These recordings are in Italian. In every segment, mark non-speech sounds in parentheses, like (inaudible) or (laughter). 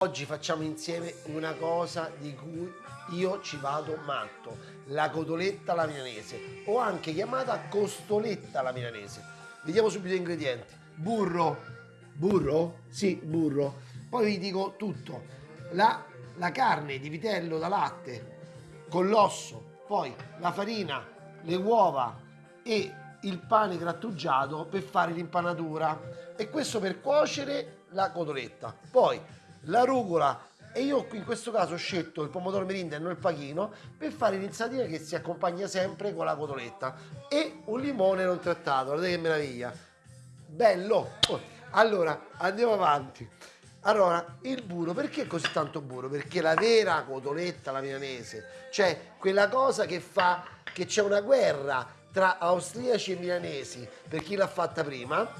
Oggi facciamo insieme una cosa di cui io ci vado matto, la cotoletta alla milanese o anche chiamata costoletta alla milanese. Vediamo subito gli ingredienti. Burro, burro? Sì, burro. Poi vi dico tutto. La, la carne di vitello da latte con l'osso, poi la farina, le uova e il pane grattugiato per fare l'impanatura e questo per cuocere la cotoletta. Poi la rucola e io in questo caso ho scelto il pomodoro merinda e non il pachino per fare l'insalata che si accompagna sempre con la cotoletta e un limone non trattato, guardate che meraviglia. Bello. Allora andiamo avanti. Allora il burro perché così tanto burro? perché la vera cotoletta la milanese cioè quella cosa che fa che c'è una guerra tra austriaci e milanesi per chi l'ha fatta prima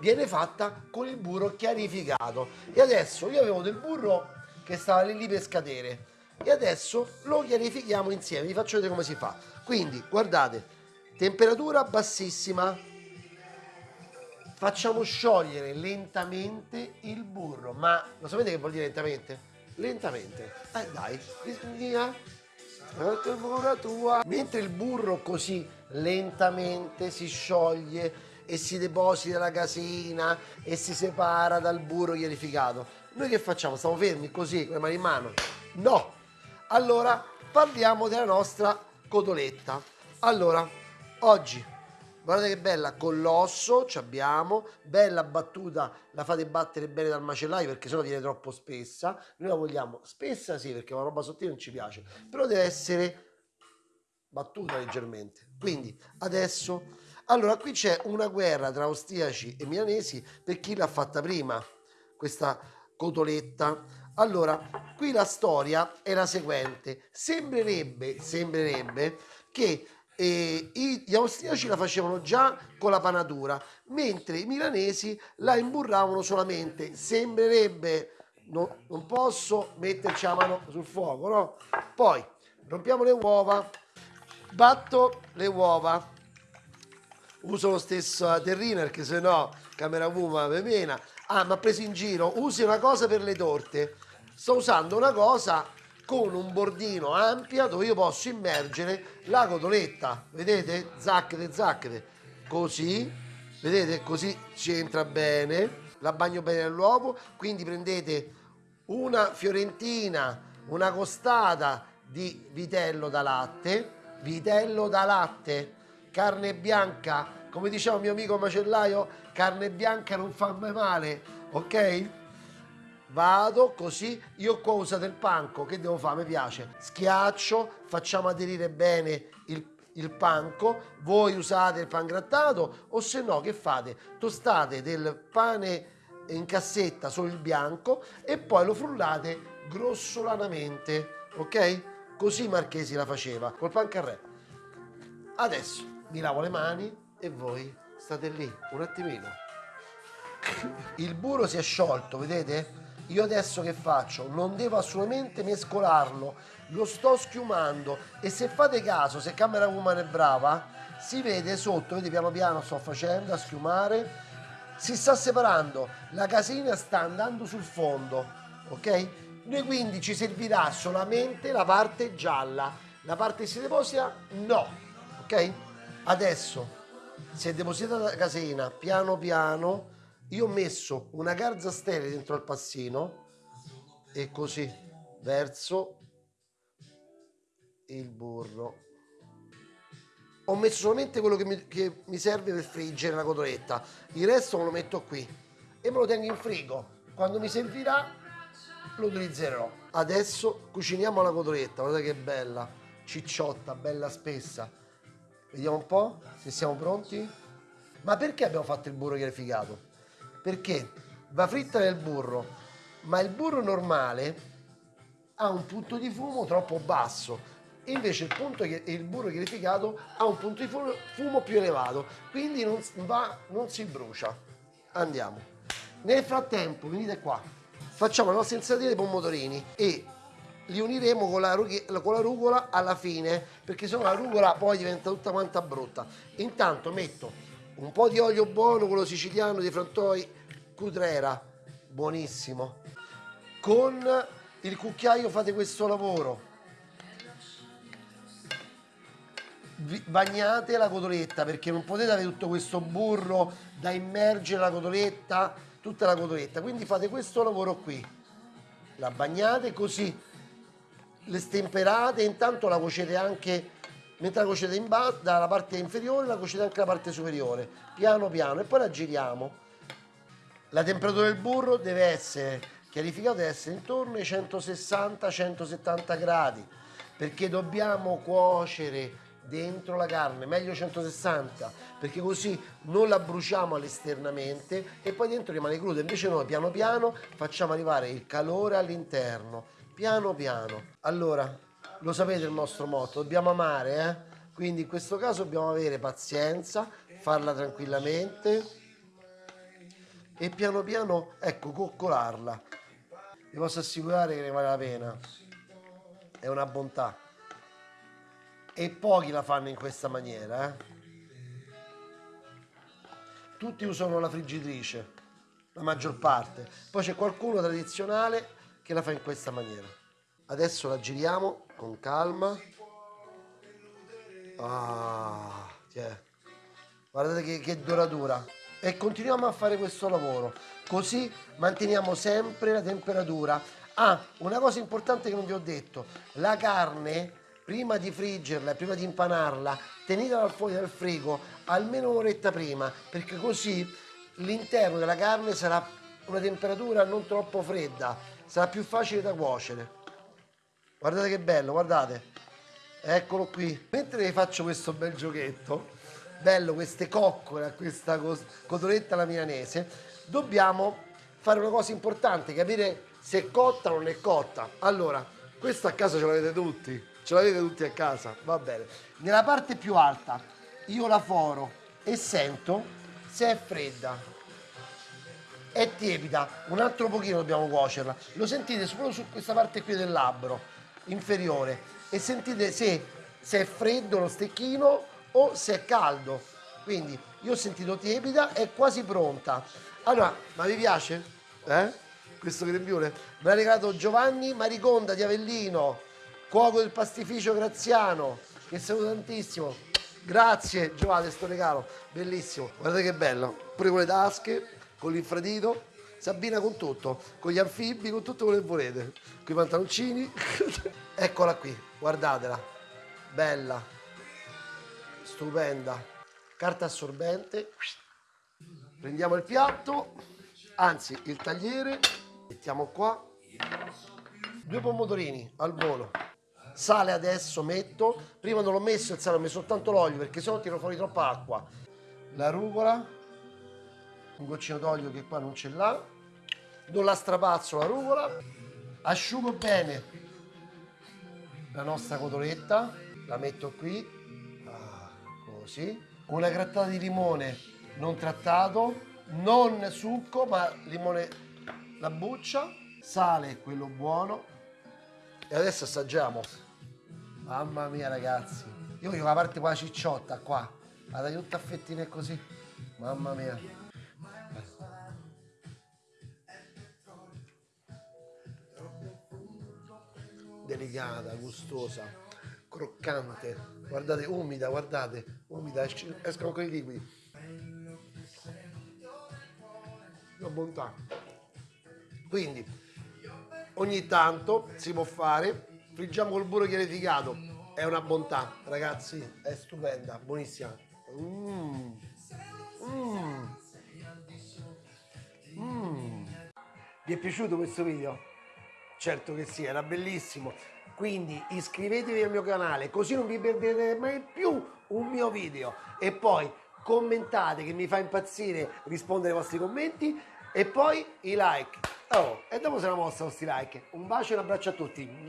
viene fatta con il burro chiarificato. E adesso io avevo del burro che stava lì, lì per scadere. E adesso lo chiarifichiamo insieme vi faccio vedere come si fa. Quindi guardate temperatura bassissima. Facciamo sciogliere lentamente il burro. Ma lo sapete che vuol dire lentamente? lentamente. Eh dai via. Mentre il burro così lentamente si scioglie e si deposita la casina e si separa dal burro chiarificato. Noi che facciamo? Stiamo fermi così, con le mani in mano? No! Allora, parliamo della nostra cotoletta. Allora, oggi, guardate che bella, con l'osso ci abbiamo, bella battuta, la fate battere bene dal macellaio perché sennò viene troppo spessa. Noi la vogliamo spessa sì, perché una roba sottile non ci piace, però deve essere battuta leggermente. Quindi, adesso allora, qui c'è una guerra tra austriaci e milanesi per chi l'ha fatta prima, questa cotoletta. Allora, qui la storia è la seguente. Sembrerebbe, sembrerebbe che eh, gli austriaci la facevano già con la panatura, mentre i milanesi la imburravano solamente. Sembrerebbe, no, non posso metterci la mano sul fuoco, no? Poi, rompiamo le uova, batto le uova, uso lo stesso terrino perché se no camera puma me mena ah ma ha preso in giro usi una cosa per le torte. Sto usando una cosa con un bordino ampia dove io posso immergere la cotoletta. Vedete? Zacchete zacchete. Così vedete? Così ci entra bene. La bagno bene nell'uovo quindi prendete una fiorentina una costata di vitello da latte. Vitello da latte carne bianca, come diceva mio amico macellaio, carne bianca non fa mai male, ok? Vado così, io qua ho usato il panco, che devo fare? Mi piace. Schiaccio, facciamo aderire bene il, il panco, voi usate il pan grattato o se no che fate? Tostate del pane in cassetta solo il bianco e poi lo frullate grossolanamente, ok? Così Marchesi la faceva, col pan carré. Adesso mi lavo le mani e voi state lì un attimino. Il burro si è sciolto, vedete? Io adesso che faccio? Non devo assolutamente mescolarlo, lo sto schiumando e se fate caso, se camera woman è brava, si vede sotto, vedete piano piano sto facendo a schiumare, si sta separando, la casina sta andando sul fondo, ok? Noi quindi ci servirà solamente la parte gialla, la parte che si deposita no, ok? Adesso, si è depositata la caseina piano piano, io ho messo una garza sterile dentro al passino e così verso il burro. Ho messo solamente quello che mi, che mi serve per friggere la cotoletta, il resto me lo metto qui e me lo tengo in frigo. Quando mi servirà lo utilizzerò. Adesso cuciniamo la cotoletta, guardate che bella, cicciotta, bella spessa Vediamo un po' se siamo pronti. Ma perché abbiamo fatto il burro chiarificato? Perché va fritta nel burro, ma il burro normale ha un punto di fumo troppo basso. Invece il, punto, il burro chiarificato ha un punto di fumo, fumo più elevato, quindi non, va, non si brucia. Andiamo. Nel frattempo, venite qua, facciamo la nostra insalata di pomodorini e li uniremo con la, con la rucola alla fine perché sennò la rucola poi diventa tutta quanta brutta. Intanto metto un po' di olio buono quello siciliano di Frantoi Cutrera buonissimo con il cucchiaio fate questo lavoro. Bagnate la cotoletta perché non potete avere tutto questo burro da immergere la cotoletta tutta la cotoletta. Quindi fate questo lavoro qui. La bagnate così le stemperate intanto la cuocete anche mentre la cuocete in basso dalla parte inferiore la cuocete anche la parte superiore piano piano e poi la giriamo. La temperatura del burro deve essere chiarificato deve essere intorno ai 160-170 gradi perché dobbiamo cuocere dentro la carne, meglio 160 perché così non la bruciamo all'esternamente e poi dentro rimane cruda, invece noi piano piano facciamo arrivare il calore all'interno, piano piano. Allora, lo sapete il nostro motto, dobbiamo amare, eh? quindi in questo caso dobbiamo avere pazienza, farla tranquillamente e piano piano, ecco, coccolarla. Vi posso assicurare che ne vale la pena, è una bontà e pochi la fanno in questa maniera. Eh? Tutti usano la friggitrice, la maggior parte. Poi c'è qualcuno tradizionale che la fa in questa maniera. Adesso la giriamo con calma. Ah, yeah. Guardate che, che doratura. E continuiamo a fare questo lavoro. Così manteniamo sempre la temperatura. Ah, una cosa importante che non vi ho detto. La carne prima di friggerla prima di impanarla, tenetela fuori dal frigo almeno un'oretta prima, perché così l'interno della carne sarà una temperatura non troppo fredda, sarà più facile da cuocere. Guardate che bello, guardate. Eccolo qui. Mentre faccio questo bel giochetto, bello queste coccole questa cotoletta alla milanese, dobbiamo fare una cosa importante, capire se è cotta o non è cotta. Allora, questo a casa ce l'avete tutti ce l'avete tutti a casa, va bene. Nella parte più alta io la foro e sento se è fredda. È tiepida, un altro pochino dobbiamo cuocerla. Lo sentite solo su questa parte qui del labbro inferiore e sentite se, se è freddo lo stecchino o se è caldo. Quindi io ho sentito tiepida, è quasi pronta. Allora, ma vi piace? Eh? Questo grembiule? Me l'ha regalato Giovanni Mariconda di Avellino cuoco del pastificio Graziano, che saluto tantissimo. Grazie Giovanni, sto regalo, bellissimo. Guardate che bello, pure con le tasche, con l'infradito, Sabina con tutto, con gli anfibi, con tutto quello che volete. Con i pantaloncini. (laughs) Eccola qui, guardatela. Bella, stupenda. Carta assorbente. Prendiamo il piatto, anzi il tagliere, mettiamo qua. Due pomodorini al volo sale adesso metto prima non l'ho messo il sale ho messo soltanto l'olio perché sennò tiro fuori troppa acqua la rucola un goccino d'olio che qua non ce l'ha do la strapazzo la rucola asciugo bene la nostra cotoletta la metto qui ah, così una grattata di limone non trattato non succo ma limone la buccia sale quello buono e adesso assaggiamo Mamma mia ragazzi. Io voglio la parte qua cicciotta qua. La dai tutta a fettine così. Mamma mia. Delicata, gustosa, croccante. Guardate, umida, guardate. Umida, escono quei liquidi. Una bontà. Quindi, ogni tanto si può fare friggiamo col burro chiarificato è una bontà ragazzi è stupenda buonissima mm. Mm. Mm. vi è piaciuto questo video? Certo che sì era bellissimo. Quindi iscrivetevi al mio canale così non vi perderete mai più un mio video. E poi commentate che mi fa impazzire rispondere ai vostri commenti. E poi i like. Oh, e dopo se la mostra questi like. Un bacio e un abbraccio a tutti